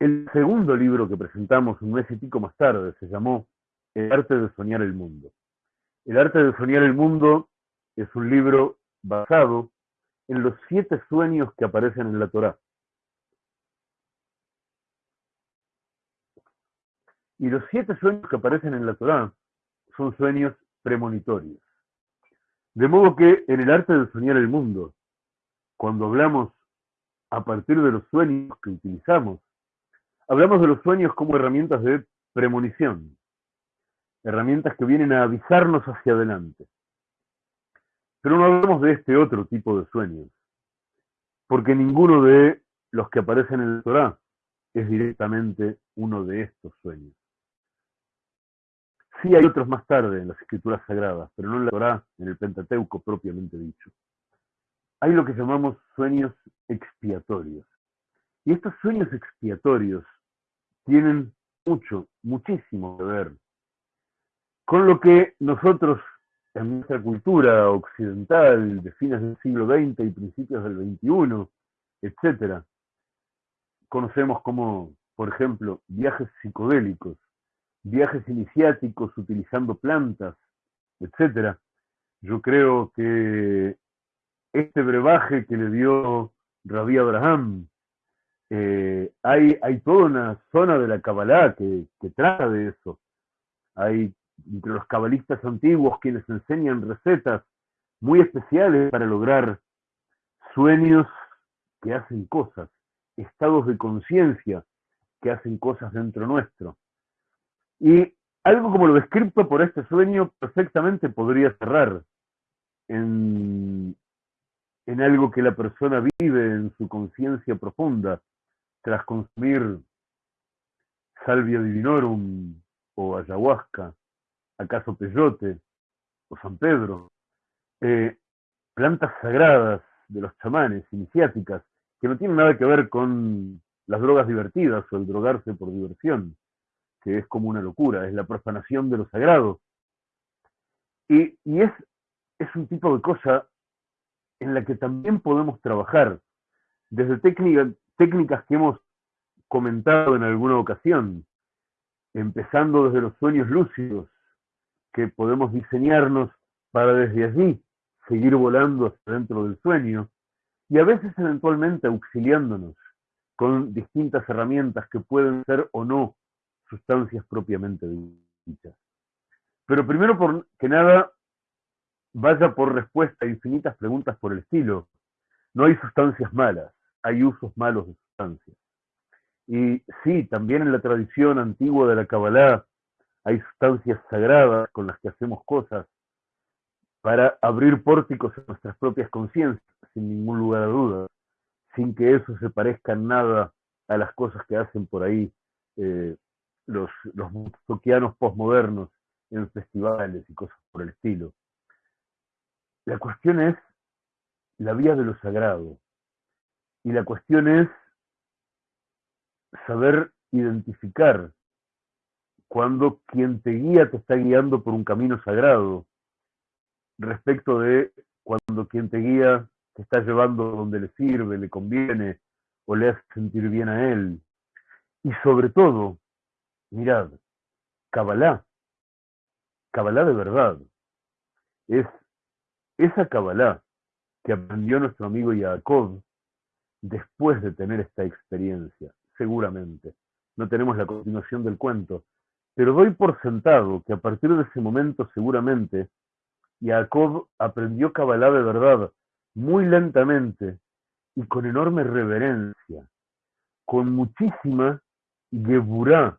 El segundo libro que presentamos un mes y pico más tarde se llamó El arte de soñar el mundo. El arte de soñar el mundo es un libro basado en los siete sueños que aparecen en la Torá. Y los siete sueños que aparecen en la Torá son sueños premonitorios. De modo que en el arte de soñar el mundo, cuando hablamos a partir de los sueños que utilizamos, hablamos de los sueños como herramientas de premonición, herramientas que vienen a avisarnos hacia adelante. Pero no hablamos de este otro tipo de sueños, porque ninguno de los que aparecen en el Torah es directamente uno de estos sueños. Sí hay otros más tarde en las escrituras sagradas, pero no en la Torah, en el Pentateuco propiamente dicho. Hay lo que llamamos sueños expiatorios. Y estos sueños expiatorios tienen mucho, muchísimo que ver con lo que nosotros en nuestra cultura occidental de fines del siglo XX y principios del XXI, etcétera, conocemos como, por ejemplo, viajes psicodélicos, viajes iniciáticos utilizando plantas, etcétera. Yo creo que este brebaje que le dio Rabí Abraham, eh, hay, toda una zona de la Kabbalah que, que trata de eso. Hay entre los cabalistas antiguos quienes enseñan recetas muy especiales para lograr sueños que hacen cosas, estados de conciencia que hacen cosas dentro nuestro. Y algo como lo descrito por este sueño perfectamente podría cerrar en, en algo que la persona vive en su conciencia profunda tras consumir salvia divinorum o ayahuasca, acaso peyote o San Pedro, eh, plantas sagradas de los chamanes iniciáticas que no tiene nada que ver con las drogas divertidas o el drogarse por diversión, que es como una locura, es la profanación de lo sagrado. Y, es, es un tipo de cosa en la que también podemos trabajar, desde técnicas que hemos comentado en alguna ocasión, empezando desde los sueños lúcidos, que podemos diseñarnos para desde allí seguir volando hacia dentro del sueño, y a veces eventualmente auxiliándonos con distintas herramientas que pueden ser o no sustancias propiamente dichas. Pero primero por que nada, vaya por respuesta a infinitas preguntas por el estilo. No hay sustancias malas, hay usos malos de sustancias. Y sí, también en la tradición antigua de la Kabbalah hay sustancias sagradas con las que hacemos cosas para abrir pórticos en nuestras propias conciencias, sin ningún lugar a dudas, sin que eso se parezca nada a las cosas que hacen por ahí eh, los, los postmodernos posmodernos en festivales y cosas por el estilo. La cuestión es la vía de lo sagrado. Y la cuestión es saber identificar cuando quien te guía te está guiando por un camino sagrado, respecto de cuando quien te guía te está llevando donde le sirve, le conviene o le hace sentir bien a él. Y sobre todo, mirad, Kabbalah, Kabbalah de verdad, es esa Kabbalah que aprendió nuestro amigo Jacob después de tener esta experiencia, seguramente. No tenemos la continuación del cuento, pero doy por sentado que a partir de ese momento seguramente Jacob aprendió Kabbalah de verdad, muy lentamente y con enorme reverencia, con muchísima geburá,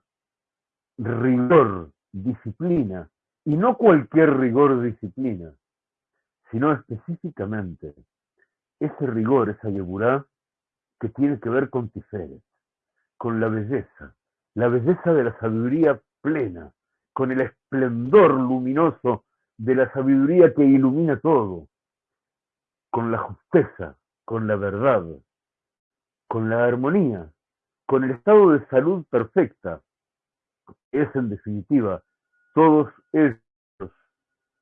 rigor, disciplina, y no cualquier rigor disciplina, sino específicamente ese rigor, esa yeburá, que tiene que ver con Tiferet, con la belleza, la belleza de la sabiduría plena, con el esplendor luminoso de la sabiduría que ilumina todo, con la justeza, con la verdad, con la armonía, con el estado de salud perfecta. Es en definitiva todos esos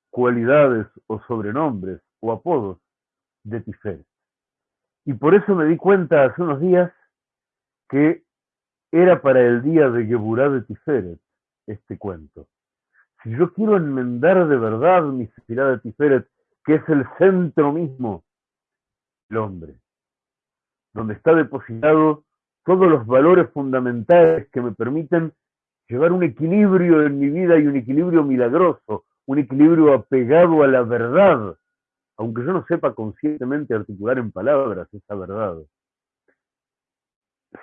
cualidades o sobrenombres o apodos de Tiferet. Y por eso me di cuenta hace unos días que era para el día de Geburá de Tiferet este cuento. Si yo quiero enmendar de verdad mi sefirá de Tiferet, que es el centro mismo del hombre, donde está depositado todos los valores fundamentales que me permiten llevar un equilibrio en mi vida y un equilibrio milagroso, un equilibrio apegado a la verdad, aunque yo no sepa conscientemente articular en palabras esa verdad.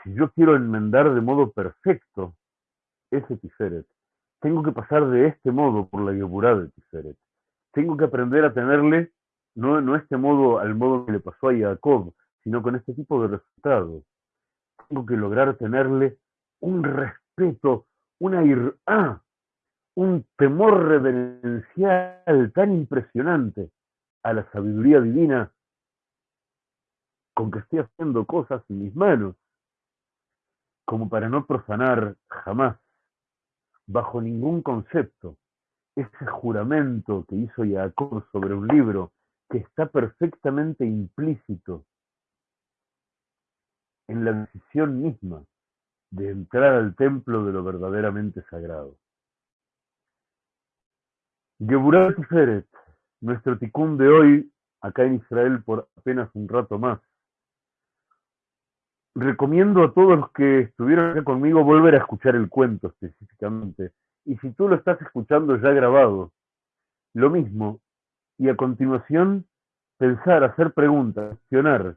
Si yo quiero enmendar de modo perfecto ese Tiferet, tengo que pasar de este modo por la Geburá de Tiferet. Tengo que aprender a tenerle, no, no este modo al modo que le pasó a Jacob, sino con este tipo de resultados. Tengo que lograr tenerle un respeto, una ir ah, un temor reverencial tan impresionante a la sabiduría divina con que estoy haciendo cosas en mis manos, como para no profanar jamás, bajo ningún concepto, ese juramento que hizo Jacob sobre un libro que está perfectamente implícito en la decisión misma de entrar al templo de lo verdaderamente sagrado. Geburat Tiferet, nuestro ticún de hoy, acá en Israel por apenas un rato más. Recomiendo a todos los que estuvieron acá conmigo volver a escuchar el cuento específicamente. Y si tú lo estás escuchando ya grabado, lo mismo. Y a continuación, pensar, hacer preguntas, cuestionar.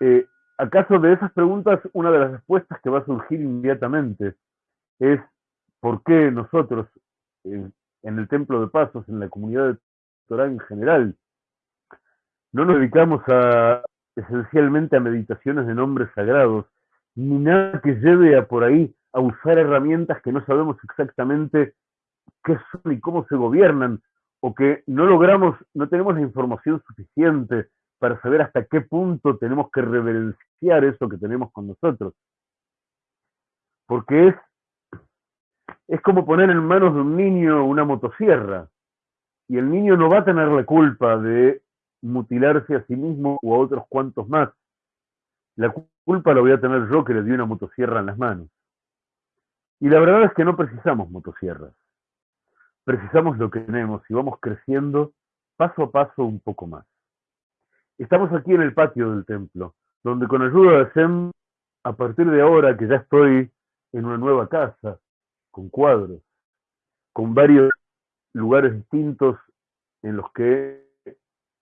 Eh, ¿Acaso de esas preguntas una de las respuestas que va a surgir inmediatamente es por qué nosotros, en el Templo de Pasos, en la comunidad de En general. No nos dedicamos a, esencialmente a meditaciones de nombres sagrados, ni nada que lleve a por ahí a usar herramientas que no sabemos exactamente qué son y cómo se gobiernan, o que no logramos, no tenemos la información suficiente para saber hasta qué punto tenemos que reverenciar eso que tenemos con nosotros. Porque es, es como poner en manos de un niño una motosierra. Y el niño no va a tener la culpa de mutilarse a sí mismo o a otros cuantos más. La culpa la voy a tener yo que le di una motosierra en las manos. Y la verdad es que no precisamos motosierras. Precisamos lo que tenemos y vamos creciendo paso a paso un poco más. Estamos aquí en el patio del templo, donde con ayuda de Sem, a partir de ahora que ya estoy en una nueva casa, con cuadros, con varios lugares distintos en los que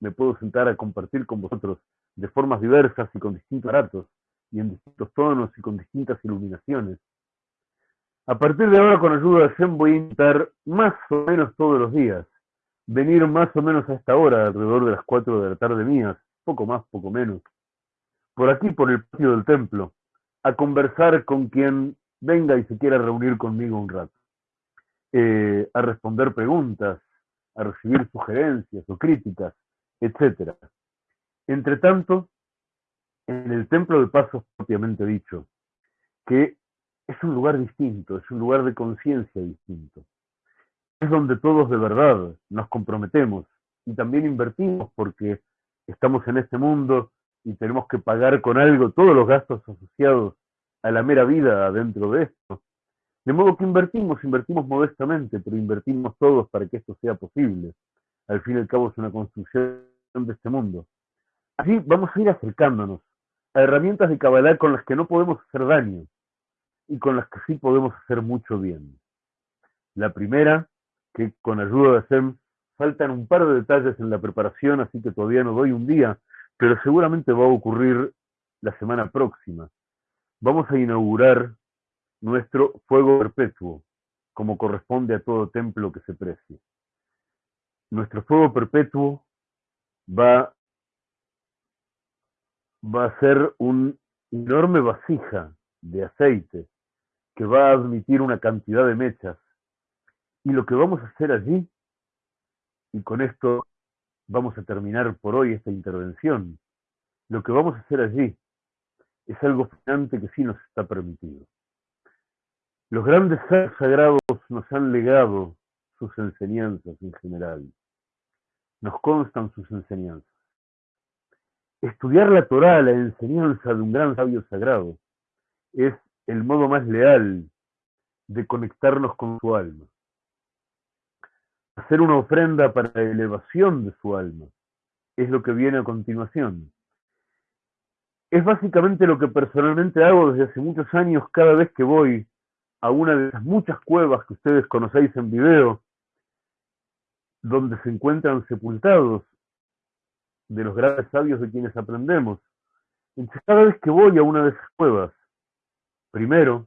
me puedo sentar a compartir con vosotros de formas diversas y con distintos aparatos, y en distintos tonos y con distintas iluminaciones. A partir de ahora, con ayuda de Zen, voy a intentar más o menos todos los días venir más o menos a esta hora, alrededor de las 4 de la tarde mías, poco más, poco menos, por aquí, por el patio del templo, a conversar con quien venga y se quiera reunir conmigo un rato, eh, a responder preguntas, a recibir sugerencias o críticas, etc. Entre tanto, en el templo de pasos propiamente dicho, que es un lugar distinto, es un lugar de conciencia distinto. Es donde todos de verdad nos comprometemos y también invertimos porque estamos en este mundo y tenemos que pagar con algo todos los gastos asociados a la mera vida dentro de esto. De modo que invertimos, invertimos modestamente, pero invertimos todos para que esto sea posible. Al fin y al cabo es una construcción de este mundo. Así vamos a ir acercándonos a herramientas de Kabbalah con las que no podemos hacer daño y con las que sí podemos hacer mucho bien. La primera, que con ayuda de Sem faltan un par de detalles en la preparación, así que todavía no doy un día, pero seguramente va a ocurrir la semana próxima. Vamos a inaugurar nuestro fuego perpetuo, como corresponde a todo templo que se precie. Nuestro fuego perpetuo va va a ser una enorme vasija de aceite que va a admitir una cantidad de mechas. Y lo que vamos a hacer allí, y con esto vamos a terminar por hoy esta intervención, lo que vamos a hacer allí es algo fascinante que sí nos está permitido. Los grandes seres sagrados nos han legado sus enseñanzas en general. Nos constan sus enseñanzas. Estudiar la Torah, la enseñanza de un gran sabio sagrado, es el modo más leal de conectarnos con su alma. Hacer una ofrenda para la elevación de su alma es lo que viene a continuación. Es básicamente lo que personalmente hago desde hace muchos años cada vez que voy a una de esas muchas cuevas que ustedes conocéis en video, donde se encuentran sepultados de los grandes sabios de quienes aprendemos. Entonces, cada vez que voy a una de esas cuevas, primero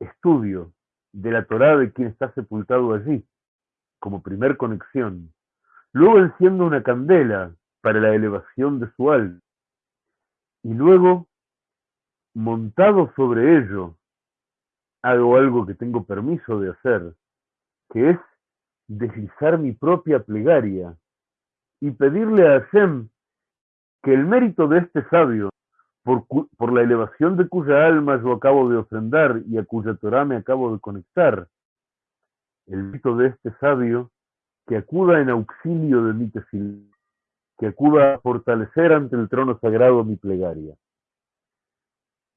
estudio de la Torá de quien está sepultado allí, como primer conexión. Luego enciendo una candela para la elevación de su alma. Y luego, montado sobre ello, hago algo que tengo permiso de hacer, que es deslizar mi propia plegaria y pedirle a Hashem que el mérito de este sabio, por, por, la elevación de cuya alma yo acabo de ofrendar y a cuya Torah me acabo de conectar, el mérito de este sabio, que acuda en auxilio de mi tefil, que acuda a fortalecer ante el trono sagrado mi plegaria.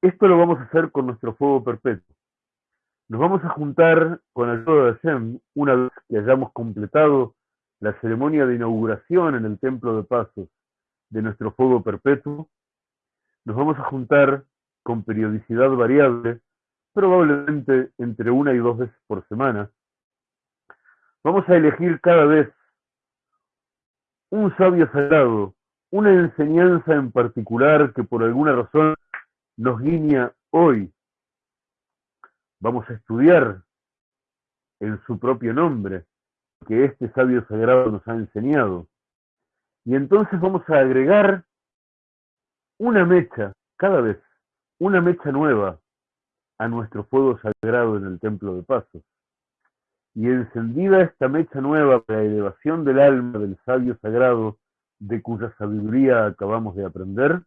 Esto lo vamos a hacer con nuestro fuego perpetuo. Nos vamos a juntar con ayuda de Hashem una vez que hayamos completado la ceremonia de inauguración en el Templo de Pasos de nuestro fuego perpetuo, nos vamos a juntar con periodicidad variable, probablemente entre una y dos veces por semana. Vamos a elegir cada vez un sabio sagrado, una enseñanza en particular que por alguna razón nos guiña hoy. Vamos a estudiar en su propio nombre que este sabio sagrado nos ha enseñado. Y entonces vamos a agregar una mecha, cada vez, una mecha nueva a nuestro fuego sagrado en el templo de pasos. Y encendida esta mecha nueva para la elevación del alma del sabio sagrado, de cuya sabiduría acabamos de aprender,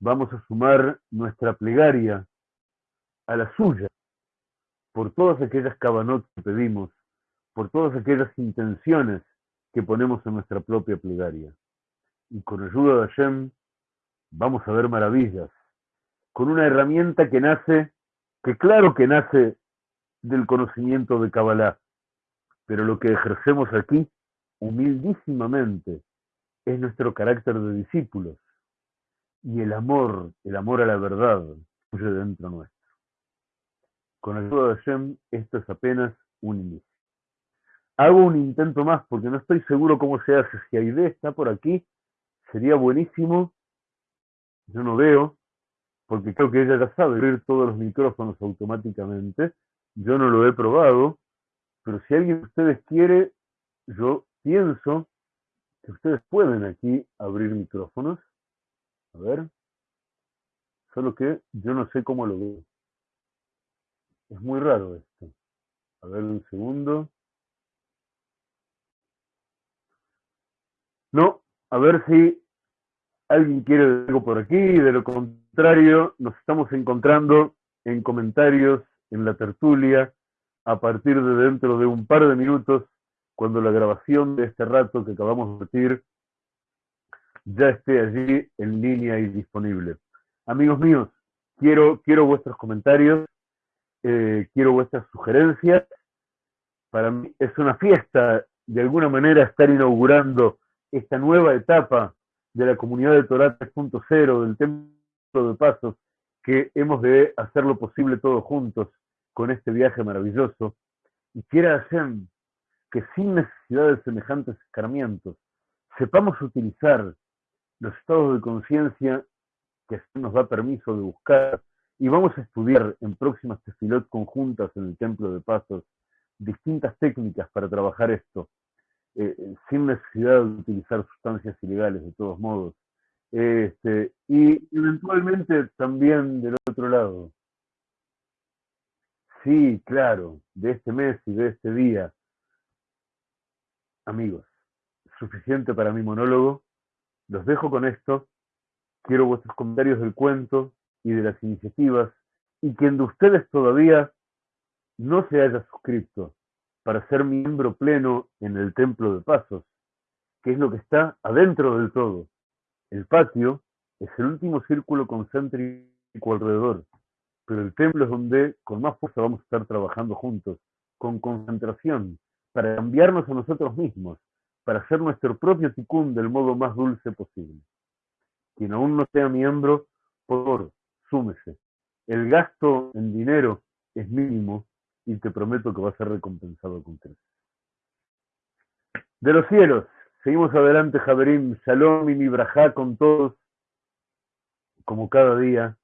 vamos a sumar nuestra plegaria a la suya, por todas aquellas cabanot que pedimos, por todas aquellas intenciones que ponemos en nuestra propia plegaria. Y con ayuda de Hashem vamos a ver maravillas, con una herramienta que nace, que claro que nace del conocimiento de Kabbalah, pero lo que ejercemos aquí, humildísimamente, es nuestro carácter de discípulos y el amor, el amor a la verdad, fluye dentro nuestro. Con ayuda de Hashem, esto es apenas un inicio. Hago un intento más porque no estoy seguro cómo se hace. Si Aide está por aquí, sería buenísimo. Yo no veo, porque creo que ella ya sabe abrir todos los micrófonos automáticamente. Yo no lo he probado, pero si alguien de ustedes quiere, yo pienso que ustedes pueden aquí abrir micrófonos. A ver. Solo que yo no sé cómo lo veo. Es muy raro esto. A ver un segundo. No, a ver si alguien quiere algo por aquí. De lo contrario, nos estamos encontrando en comentarios en la tertulia a partir de dentro de un par de minutos, cuando la grabación de este rato que acabamos de decir ya esté allí en línea y disponible. Amigos míos, quiero, quiero vuestros comentarios eh, quiero vuestras sugerencias. Para mí es una fiesta, de alguna manera, estar inaugurando esta nueva etapa de la comunidad de Torah 3.0, del Templo de Pasos, que hemos de hacerlo posible todos juntos con este viaje maravilloso. Y quiera hacer que sin necesidad de semejantes escarmientos, sepamos utilizar los estados de conciencia que nos da permiso de buscar y vamos a estudiar en próximas tefilot conjuntas en el Templo de Pasos distintas técnicas para trabajar esto, eh, eh, sin necesidad de utilizar sustancias ilegales de todos modos. Este, y eventualmente también del otro lado. Sí, claro, de este mes y de este día. Amigos, suficiente para mi monólogo. Los dejo con esto. Quiero vuestros comentarios del cuento, y de las iniciativas y quien de ustedes todavía no se haya suscrito para ser miembro pleno en el Templo de Pasos, que es lo que está adentro del todo. El patio es el último círculo concéntrico alrededor, pero el templo es donde con más fuerza vamos a estar trabajando juntos, con concentración, para cambiarnos a nosotros mismos, para hacer nuestro propio ticún del modo más dulce posible. Quien aún no sea miembro, por El gasto en dinero es mínimo y te prometo que va a ser recompensado con creces. De los cielos, seguimos adelante, Javerim, Shalom y Mibrajá con todos, como cada día.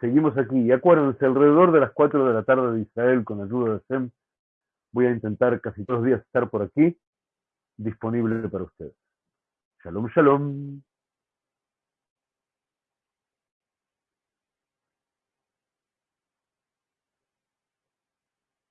Seguimos aquí y acuérdense, alrededor de las 4 de la tarde de Israel, con ayuda de SEM, voy a intentar casi todos los días estar por aquí, disponible para ustedes. Shalom, shalom.